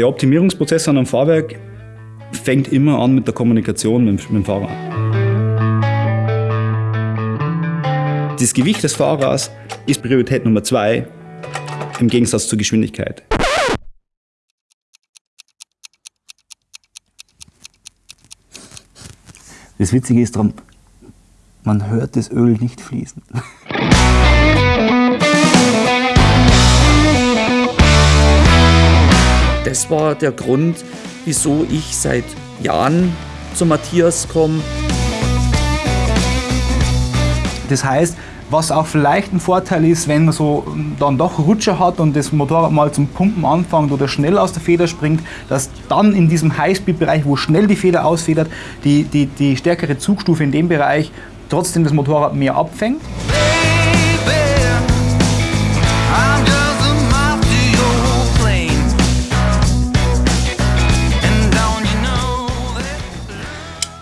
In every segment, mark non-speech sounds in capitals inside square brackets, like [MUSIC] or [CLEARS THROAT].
Der Optimierungsprozess an einem Fahrwerk fängt immer an mit der Kommunikation mit, mit dem Fahrer. Das Gewicht des Fahrers ist Priorität Nummer zwei im Gegensatz zur Geschwindigkeit. Das Witzige ist daran, man hört das Öl nicht fließen. Das war der Grund, wieso ich seit Jahren zu Matthias komme. Das heißt, was auch vielleicht ein Vorteil ist, wenn man so dann doch Rutscher hat und das Motorrad mal zum Pumpen anfängt oder schnell aus der Feder springt, dass dann in diesem Highspeed-Bereich, wo schnell die Feder ausfedert, die, die, die stärkere Zugstufe in dem Bereich trotzdem das Motorrad mehr abfängt.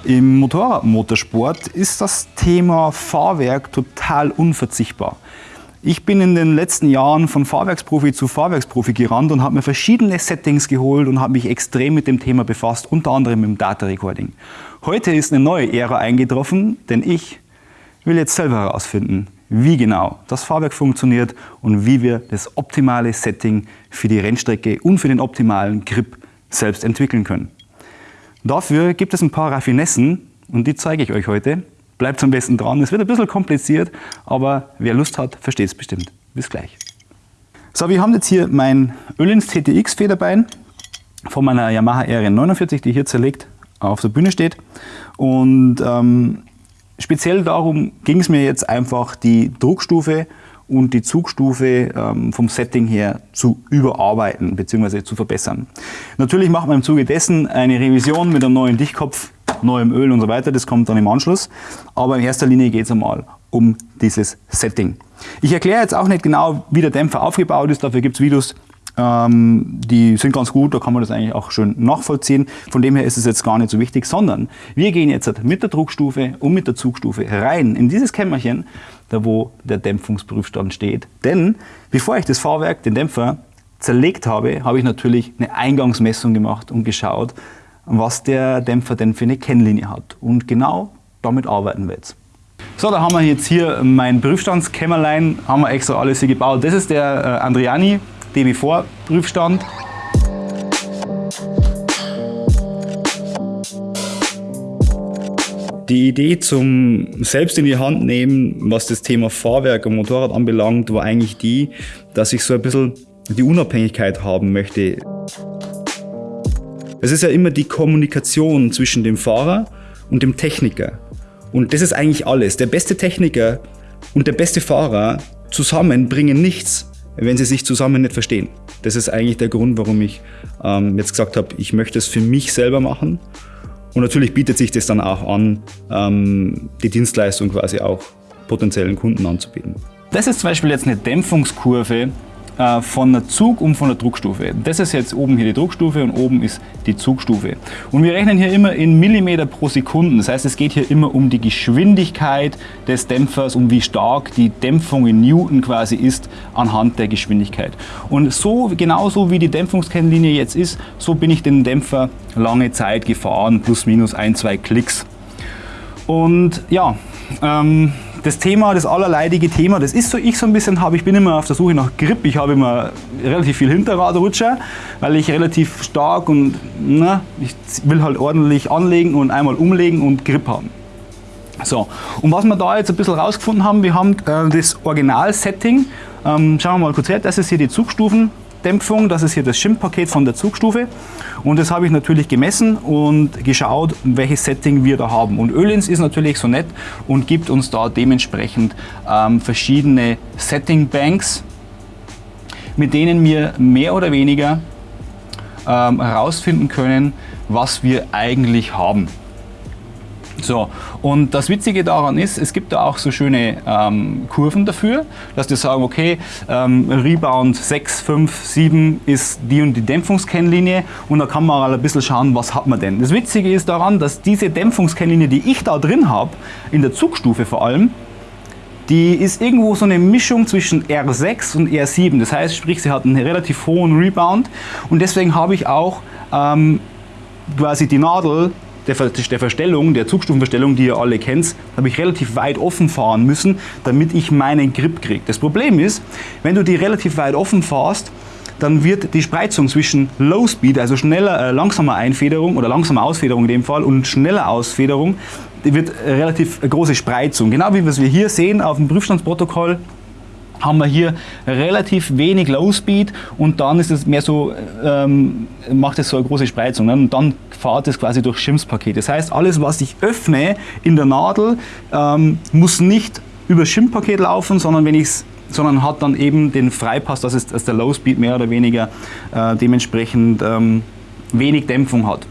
Im Motorradmotorsport ist das Thema Fahrwerk total unverzichtbar. Ich bin in den letzten Jahren von Fahrwerksprofi zu Fahrwerksprofi gerannt und habe mir verschiedene Settings geholt und habe mich extrem mit dem Thema befasst, unter anderem dem Data Recording. Heute ist eine neue Ära eingetroffen, denn ich will jetzt selber herausfinden, wie genau das Fahrwerk funktioniert und wie wir das optimale Setting für die Rennstrecke und für den optimalen Grip selbst entwickeln können. Dafür gibt es ein paar Raffinessen und die zeige ich euch heute. Bleibt am besten dran. Es wird ein bisschen kompliziert, aber wer Lust hat, versteht es bestimmt. Bis gleich. So, wir haben jetzt hier mein Ölins TTX Federbein von meiner Yamaha RN49, die hier zerlegt auf der Bühne steht. Und ähm, speziell darum ging es mir jetzt einfach, die Druckstufe und die Zugstufe ähm, vom Setting her zu überarbeiten bzw. zu verbessern. Natürlich macht man im Zuge dessen eine Revision mit einem neuen Dichtkopf, neuem Öl und so weiter, das kommt dann im Anschluss. Aber in erster Linie geht es einmal um dieses Setting. Ich erkläre jetzt auch nicht genau, wie der Dämpfer aufgebaut ist, dafür gibt es Videos, ähm, die sind ganz gut, da kann man das eigentlich auch schön nachvollziehen. Von dem her ist es jetzt gar nicht so wichtig, sondern wir gehen jetzt mit der Druckstufe und mit der Zugstufe rein in dieses Kämmerchen da wo der Dämpfungsprüfstand steht. Denn bevor ich das Fahrwerk, den Dämpfer, zerlegt habe, habe ich natürlich eine Eingangsmessung gemacht und geschaut, was der Dämpfer denn für eine Kennlinie hat. Und genau damit arbeiten wir jetzt. So, da haben wir jetzt hier mein Prüfstandskämmerlein, haben wir extra alles hier gebaut. Das ist der äh, Andriani DB4 Prüfstand. Die Idee zum selbst in die Hand nehmen, was das Thema Fahrwerk und Motorrad anbelangt, war eigentlich die, dass ich so ein bisschen die Unabhängigkeit haben möchte. Es ist ja immer die Kommunikation zwischen dem Fahrer und dem Techniker. Und das ist eigentlich alles. Der beste Techniker und der beste Fahrer zusammen bringen nichts, wenn sie sich zusammen nicht verstehen. Das ist eigentlich der Grund, warum ich ähm, jetzt gesagt habe, ich möchte es für mich selber machen und natürlich bietet sich das dann auch an, ähm, die Dienstleistung quasi auch potenziellen Kunden anzubieten. Das ist zum Beispiel jetzt eine Dämpfungskurve äh, von der Zug- und von der Druckstufe. Das ist jetzt oben hier die Druckstufe und oben ist die Zugstufe. Und wir rechnen hier immer in Millimeter pro Sekunde. Das heißt, es geht hier immer um die Geschwindigkeit des Dämpfers, um wie stark die Dämpfung in Newton quasi ist anhand der Geschwindigkeit. Und so, genauso wie die Dämpfungskennlinie jetzt ist, so bin ich den Dämpfer lange Zeit gefahren, plus minus ein, zwei Klicks. Und ja, ähm, das Thema, das allerleidige Thema, das ist so ich so ein bisschen habe, ich bin immer auf der Suche nach Grip, ich habe immer relativ viel Hinterradrutscher, weil ich relativ stark und na, ich will halt ordentlich anlegen und einmal umlegen und Grip haben. So, und was wir da jetzt ein bisschen rausgefunden haben, wir haben äh, das Original-Setting, ähm, schauen wir mal kurz her, das ist hier die Zugstufen, Dämpfung, das ist hier das Schimpfpaket von der Zugstufe und das habe ich natürlich gemessen und geschaut, welches Setting wir da haben. Und Ölins ist natürlich so nett und gibt uns da dementsprechend ähm, verschiedene Setting Banks, mit denen wir mehr oder weniger ähm, herausfinden können, was wir eigentlich haben. So, und das Witzige daran ist, es gibt da auch so schöne ähm, Kurven dafür, dass die sagen, okay, ähm, Rebound 6, 5, 7 ist die und die Dämpfungskennlinie und da kann man mal ein bisschen schauen, was hat man denn. Das Witzige ist daran, dass diese Dämpfungskennlinie, die ich da drin habe, in der Zugstufe vor allem, die ist irgendwo so eine Mischung zwischen R6 und R7. Das heißt, sprich, sie hat einen relativ hohen Rebound und deswegen habe ich auch ähm, quasi die Nadel der, der Verstellung, der Zugstufenverstellung, die ihr alle kennt, habe ich relativ weit offen fahren müssen, damit ich meinen Grip kriege. Das Problem ist, wenn du die relativ weit offen fährst, dann wird die Spreizung zwischen Low Speed, also schneller, äh, langsamer Einfederung oder langsamer Ausfederung in dem Fall und schneller Ausfederung, die wird relativ große Spreizung. Genau wie wir hier sehen auf dem Prüfstandsprotokoll haben wir hier relativ wenig Low Speed und dann ist es mehr so, ähm, macht es so eine große Spreizung ne? und dann fahrt es quasi durch Schimpfpaket. Das heißt, alles was ich öffne in der Nadel ähm, muss nicht über Schimpfpaket laufen, sondern wenn ich es sondern hat dann eben den Freipass, dass, es, dass der Low Speed mehr oder weniger äh, dementsprechend ähm, wenig Dämpfung hat.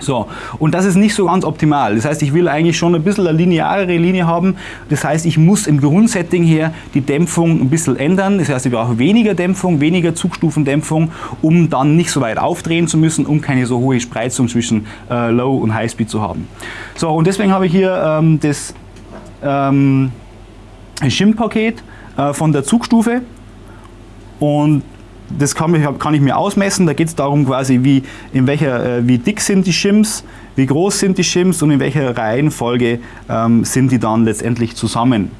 So, und das ist nicht so ganz optimal. Das heißt, ich will eigentlich schon ein bisschen eine lineare Linie haben. Das heißt, ich muss im Grundsetting her die Dämpfung ein bisschen ändern. Das heißt, ich brauche weniger Dämpfung, weniger Zugstufendämpfung, um dann nicht so weit aufdrehen zu müssen, um keine so hohe Spreizung zwischen äh, Low und High Speed zu haben. So, und deswegen habe ich hier ähm, das ähm, Shim-Paket äh, von der Zugstufe und das kann, ich, kann ich mir ausmessen. Da geht es darum, quasi, wie, in welcher, äh, wie dick sind die Shims, wie groß sind die Shims und in welcher Reihenfolge ähm, sind die dann letztendlich zusammen.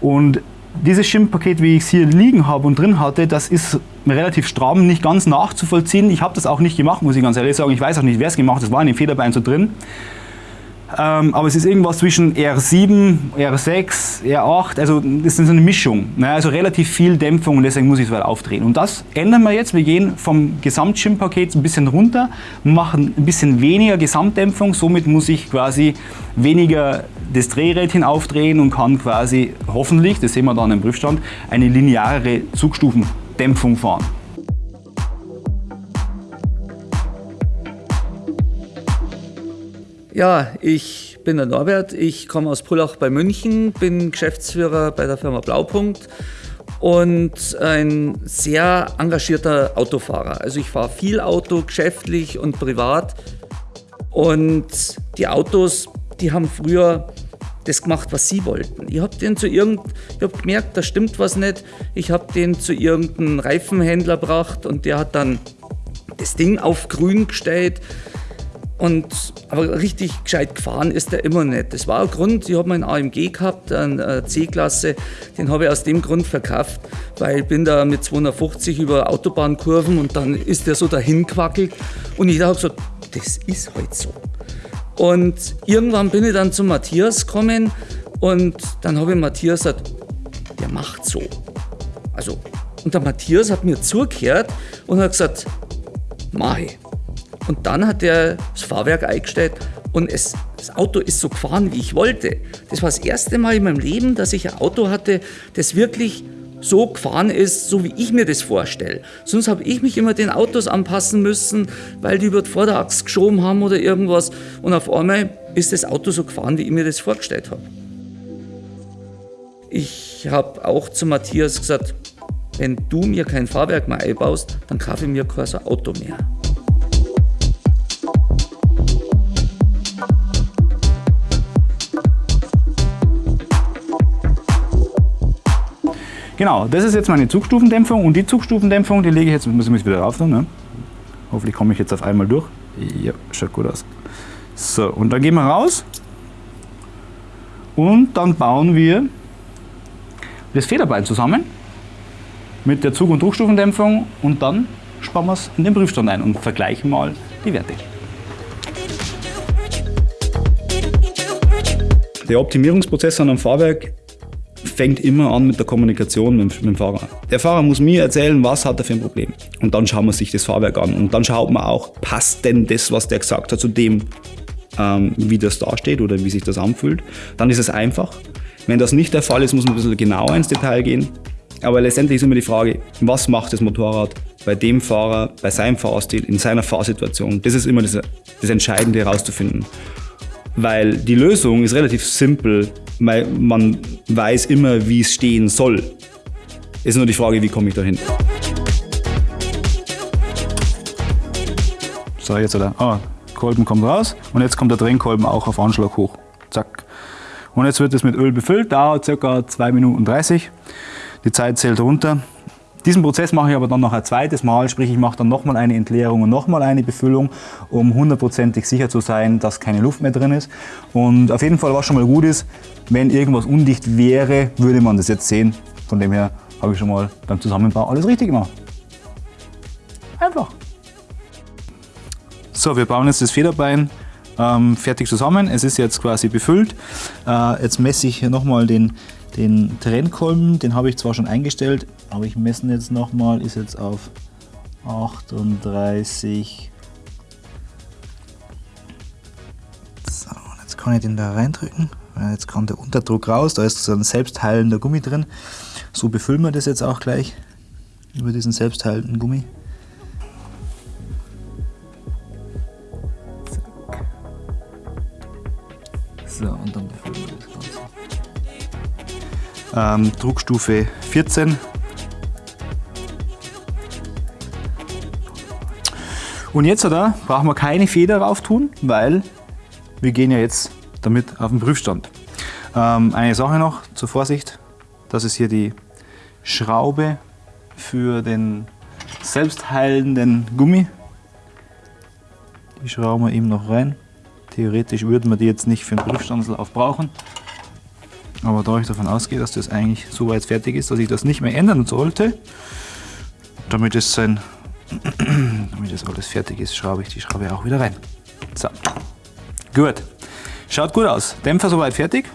Und dieses Shim-Paket, wie ich es hier liegen habe und drin hatte, das ist relativ stramm, nicht ganz nachzuvollziehen. Ich habe das auch nicht gemacht, muss ich ganz ehrlich sagen. Ich weiß auch nicht, wer es gemacht hat. Das war in dem Federbein so drin. Ähm, aber es ist irgendwas zwischen R7, R6, R8, also das ist eine Mischung. Ne? Also relativ viel Dämpfung und deswegen muss ich es weiter aufdrehen. Und das ändern wir jetzt. Wir gehen vom Gesamtschirmpaket ein bisschen runter, machen ein bisschen weniger Gesamtdämpfung. Somit muss ich quasi weniger das Drehrädchen aufdrehen und kann quasi hoffentlich, das sehen wir dann im Prüfstand, eine lineare Zugstufendämpfung fahren. Ja, ich bin der Norbert, ich komme aus Pullach bei München, bin Geschäftsführer bei der Firma Blaupunkt und ein sehr engagierter Autofahrer. Also ich fahre viel Auto, geschäftlich und privat. Und die Autos, die haben früher das gemacht, was sie wollten. Ich habe den zu irgend, ich habe gemerkt, da stimmt was nicht. Ich habe den zu irgendeinem Reifenhändler gebracht und der hat dann das Ding auf grün gestellt. Und, aber richtig gescheit gefahren ist er immer nicht. Das war ein Grund, ich habe meinen AMG gehabt, eine C-Klasse, den habe ich aus dem Grund verkauft, weil ich bin da mit 250 über Autobahnkurven und dann ist der so dahin quackelt und ich habe gesagt, das ist halt so. Und irgendwann bin ich dann zu Matthias gekommen und dann habe ich Matthias gesagt, der macht so. Also, und der Matthias hat mir zugehört und hat gesagt, mach ich. Und dann hat er das Fahrwerk eingestellt und es, das Auto ist so gefahren, wie ich wollte. Das war das erste Mal in meinem Leben, dass ich ein Auto hatte, das wirklich so gefahren ist, so wie ich mir das vorstelle. Sonst habe ich mich immer den Autos anpassen müssen, weil die über die Vorderachse geschoben haben oder irgendwas. Und auf einmal ist das Auto so gefahren, wie ich mir das vorgestellt habe. Ich habe auch zu Matthias gesagt, wenn du mir kein Fahrwerk mehr einbaust, dann kaufe ich mir kein so Auto mehr. Genau, das ist jetzt meine Zugstufendämpfung und die Zugstufendämpfung, die lege ich jetzt, muss ich mich wieder rauf tun, ne? Hoffentlich komme ich jetzt auf einmal durch. Ja, schaut gut aus. So, und dann gehen wir raus und dann bauen wir das Federbein zusammen mit der Zug- und Druckstufendämpfung und dann spannen wir es in den Prüfstand ein und vergleichen mal die Werte. Der Optimierungsprozess an einem Fahrwerk fängt immer an mit der Kommunikation mit, mit, dem Fahrer. Der Fahrer muss mir erzählen, was hat er für ein Problem. Und dann schauen wir sich das Fahrwerk an. Und dann schaut man auch, passt denn das, was der gesagt hat, zu dem, ähm, wie das dasteht oder wie sich das anfühlt. Dann ist es einfach. Wenn das nicht der Fall ist, muss man ein bisschen genauer ins Detail gehen. Aber letztendlich ist immer die Frage, was macht das Motorrad bei dem Fahrer, bei seinem Fahrstil, in seiner Fahrsituation. Das ist immer das, das Entscheidende herauszufinden. Weil die Lösung ist relativ simpel, weil man weiß immer, wie es stehen soll. Ist nur die Frage, wie komme ich dahin. So, jetzt oder? Ah, Kolben kommt raus und jetzt kommt der Drehkolben auch auf Anschlag hoch. Zack. Und jetzt wird es mit Öl befüllt, dauert ca. 2 Minuten 30. Die Zeit zählt runter. Diesen Prozess mache ich aber dann noch ein zweites Mal, sprich ich mache dann nochmal eine Entleerung und nochmal eine Befüllung, um hundertprozentig sicher zu sein, dass keine Luft mehr drin ist. Und auf jeden Fall, was schon mal gut ist, wenn irgendwas undicht wäre, würde man das jetzt sehen. Von dem her habe ich schon mal beim Zusammenbau alles richtig gemacht. Einfach. So, wir bauen jetzt das Federbein ähm, fertig zusammen. Es ist jetzt quasi befüllt. Äh, jetzt messe ich hier nochmal den, den Trennkolben. Den habe ich zwar schon eingestellt, aber ich messe jetzt nochmal, ist jetzt auf 38. So, jetzt kann ich den da reindrücken. Jetzt kommt der Unterdruck raus, da ist so ein selbstheilender Gummi drin. So befüllen wir das jetzt auch gleich über diesen selbstheilenden Gummi. So, und dann befüllen wir das Ganze. Ähm, Druckstufe 14. Und jetzt oder, brauchen wir keine Feder drauf tun, weil wir gehen ja jetzt damit auf den Prüfstand. Ähm, eine Sache noch zur Vorsicht, das ist hier die Schraube für den selbstheilenden Gummi. Die schrauben wir eben noch rein. Theoretisch würden wir die jetzt nicht für den Prüfstandslauf brauchen. Aber da ich davon ausgehe, dass das eigentlich so weit fertig ist, dass ich das nicht mehr ändern sollte, damit es, sein, [CLEARS THROAT] damit es alles fertig ist, schraube ich die Schraube auch wieder rein. So, gut. Schaut gut aus. Dämpfer soweit fertig.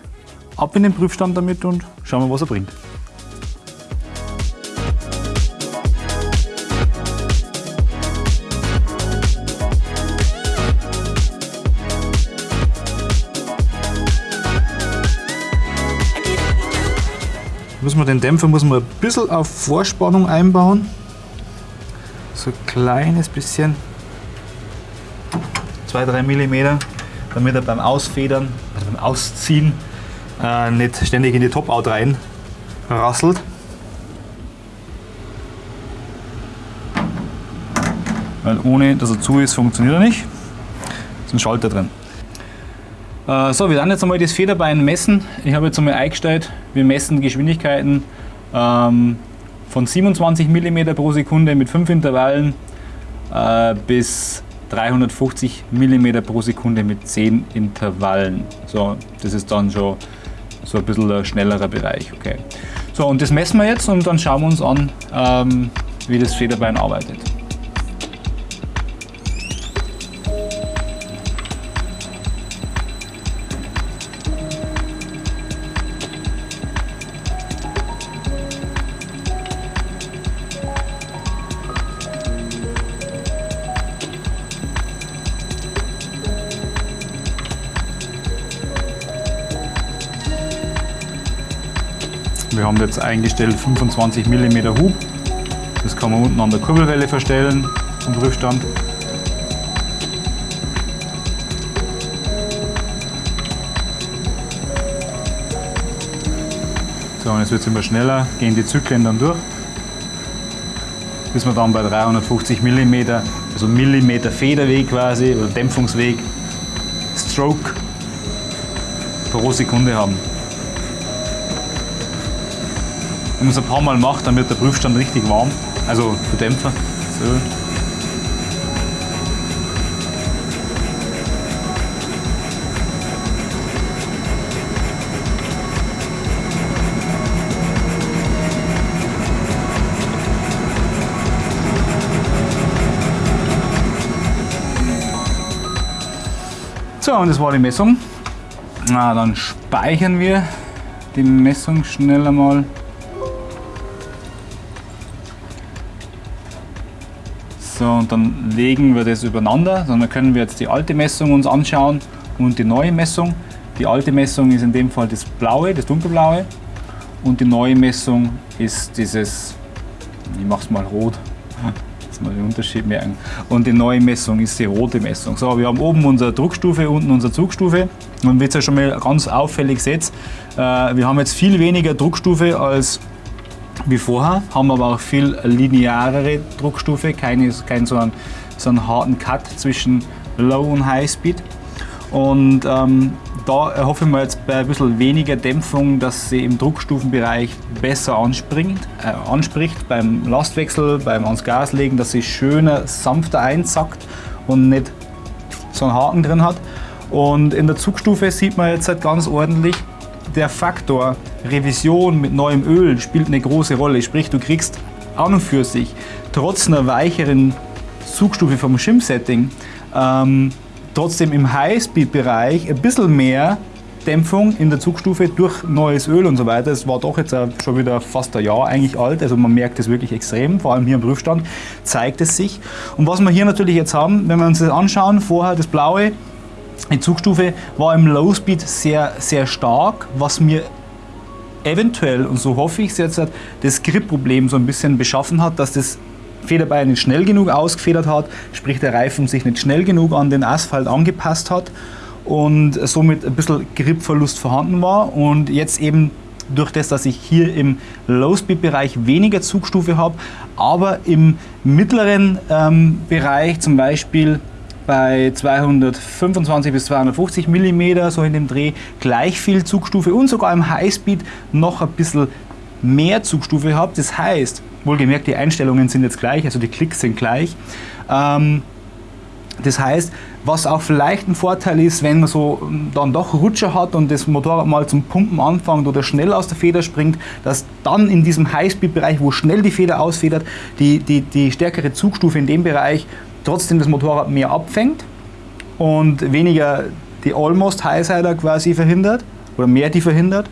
Ab in den Prüfstand damit und schauen wir, was er bringt. Muss man den Dämpfer muss man ein bisschen auf Vorspannung einbauen. So ein kleines bisschen. 2-3 mm, damit er beim Ausfedern, also beim Ausziehen äh, nicht ständig in die Top-Out rein rasselt. Weil ohne dass er zu ist, funktioniert er nicht. Ist ein Schalter drin. Äh, so, wir werden jetzt einmal das Federbein messen. Ich habe jetzt einmal eingestellt, wir messen Geschwindigkeiten ähm, von 27 mm pro Sekunde mit 5 Intervallen äh, bis 350 mm pro Sekunde mit 10 Intervallen. So, das ist dann schon so ein bisschen ein schnellerer Bereich. Okay. So, und das messen wir jetzt und dann schauen wir uns an, ähm, wie das Federbein arbeitet. Wir haben jetzt eingestellt 25 mm Hub. Das kann man unten an der Kurbelwelle verstellen zum Prüfstand. So, und jetzt wird es immer schneller, gehen die Zyklen dann durch, bis wir dann bei 350 mm, also Millimeter Federweg quasi oder Dämpfungsweg, Stroke pro Sekunde haben. Wenn man es ein paar Mal macht, dann wird der Prüfstand richtig warm, also der Dämpfer. So. So, und das war die Messung. Na, dann speichern wir die Messung schnell einmal. Dann legen wir das übereinander. Dann können wir jetzt die alte Messung uns anschauen und die neue Messung. Die alte Messung ist in dem Fall das blaue, das dunkelblaue. Und die neue Messung ist dieses, ich mache es mal rot, [LAUGHS] dass wir den Unterschied merken. Und die neue Messung ist die rote Messung. So, wir haben oben unsere Druckstufe, unten unsere Zugstufe. Und wie ihr ja schon mal ganz auffällig seht, äh, wir haben jetzt viel weniger Druckstufe als wie vorher, haben aber auch viel linearere Druckstufe, keinen kein so, einen, so einen harten Cut zwischen Low und High Speed. Und ähm, da erhoffe ich mir jetzt bei ein bisschen weniger Dämpfung, dass sie im Druckstufenbereich besser anspringt, äh, anspricht beim Lastwechsel, beim ans Gas legen, dass sie schöner, sanfter einzackt und nicht so einen Haken drin hat. Und in der Zugstufe sieht man jetzt halt ganz ordentlich, der Faktor Revision mit neuem Öl spielt eine große Rolle. Sprich, du kriegst an und für sich trotz einer weicheren Zugstufe vom Shim-Setting ähm, trotzdem im Highspeed-Bereich ein bisschen mehr Dämpfung in der Zugstufe durch neues Öl und so weiter. Es war doch jetzt schon wieder fast ein Jahr eigentlich alt, also man merkt es wirklich extrem, vor allem hier im Prüfstand zeigt es sich. Und was wir hier natürlich jetzt haben, wenn wir uns das anschauen, vorher das blaue, die Zugstufe war im Low Speed sehr, sehr stark, was mir eventuell, und so hoffe ich es jetzt, das Grip-Problem so ein bisschen beschaffen hat, dass das Federbein nicht schnell genug ausgefedert hat, sprich der Reifen sich nicht schnell genug an den Asphalt angepasst hat und somit ein bisschen Gripverlust vorhanden war. Und jetzt eben durch das, dass ich hier im Low-Speed-Bereich weniger Zugstufe habe, aber im mittleren ähm, Bereich zum Beispiel bei 225 bis 250 mm, so in dem Dreh, gleich viel Zugstufe und sogar im Highspeed noch ein bisschen mehr Zugstufe habe. Das heißt, wohlgemerkt, die Einstellungen sind jetzt gleich, also die Klicks sind gleich. Ähm, das heißt, was auch vielleicht ein Vorteil ist, wenn man so dann doch Rutscher hat und das Motorrad mal zum Pumpen anfängt oder schnell aus der Feder springt, dass dann in diesem Highspeed-Bereich, wo schnell die Feder ausfedert, die, die, die stärkere Zugstufe in dem Bereich trotzdem das Motorrad mehr abfängt und weniger die Almost Highsider quasi verhindert oder mehr die verhindert.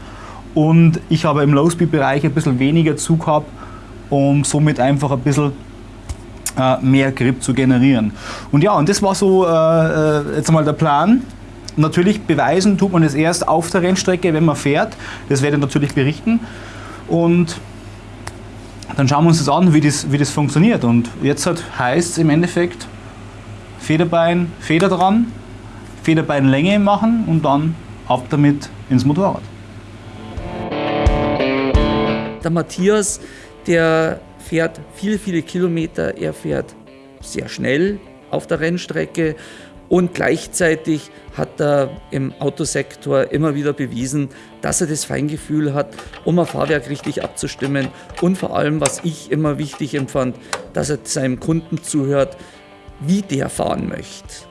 Und ich habe im Low-Speed-Bereich ein bisschen weniger Zug gehabt, um somit einfach ein bisschen äh, mehr Grip zu generieren. Und ja, und das war so äh, äh jetzt mal der Plan. Natürlich beweisen tut man es erst auf der Rennstrecke, wenn man fährt. Das werde ich natürlich berichten. Und dann schauen wir uns das an, wie das, wie das funktioniert. Und jetzt halt heißt es im Endeffekt Federbein, Feder dran, Federbeinlänge machen und dann ab damit ins Motorrad. Der Matthias, der fährt viele, viele Kilometer, er fährt sehr schnell auf der Rennstrecke und gleichzeitig hat er im Autosektor immer wieder bewiesen, dass er das Feingefühl hat, um ein Fahrwerk richtig abzustimmen. Und vor allem, was ich immer wichtig empfand, dass er seinem Kunden zuhört, wie der fahren möchte.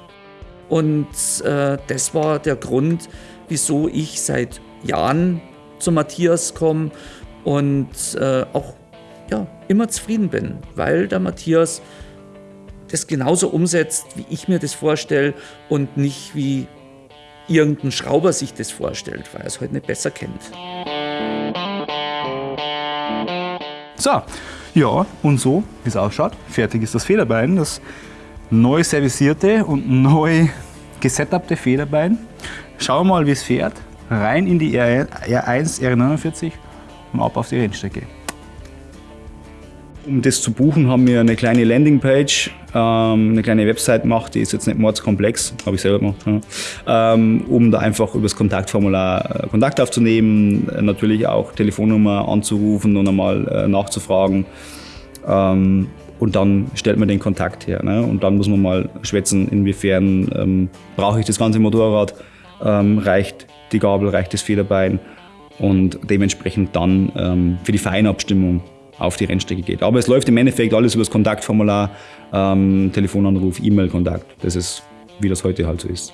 Und äh, das war der Grund, wieso ich seit Jahren zu Matthias komme und äh, auch ja, immer zufrieden bin, weil der Matthias das genauso umsetzt, wie ich mir das vorstelle und nicht wie irgendein Schrauber sich das vorstellt, weil er es heute halt nicht besser kennt. So, ja, und so, wie es ausschaut, fertig ist das Federbein, das neu servicierte und neu gesetupte Federbein. Schauen wir mal, wie es fährt. Rein in die R1, R49 und ab auf die Rennstrecke. Um das zu buchen, haben wir eine kleine Landingpage, ähm, eine kleine Website gemacht, die ist jetzt nicht mordskomplex, habe ich selber gemacht, ja. ähm, um da einfach über das Kontaktformular äh, Kontakt aufzunehmen, natürlich auch Telefonnummer anzurufen und einmal äh, nachzufragen. Ähm, und dann stellt man den Kontakt her. Ne? Und dann muss man mal schwätzen, inwiefern ähm, brauche ich das ganze Motorrad, ähm, reicht die Gabel, reicht das Federbein und dementsprechend dann ähm, für die Feinabstimmung auf die Rennstrecke geht. Aber es läuft im Endeffekt alles über das Kontaktformular, ähm, Telefonanruf, E-Mail-Kontakt. Das ist, wie das heute halt so ist.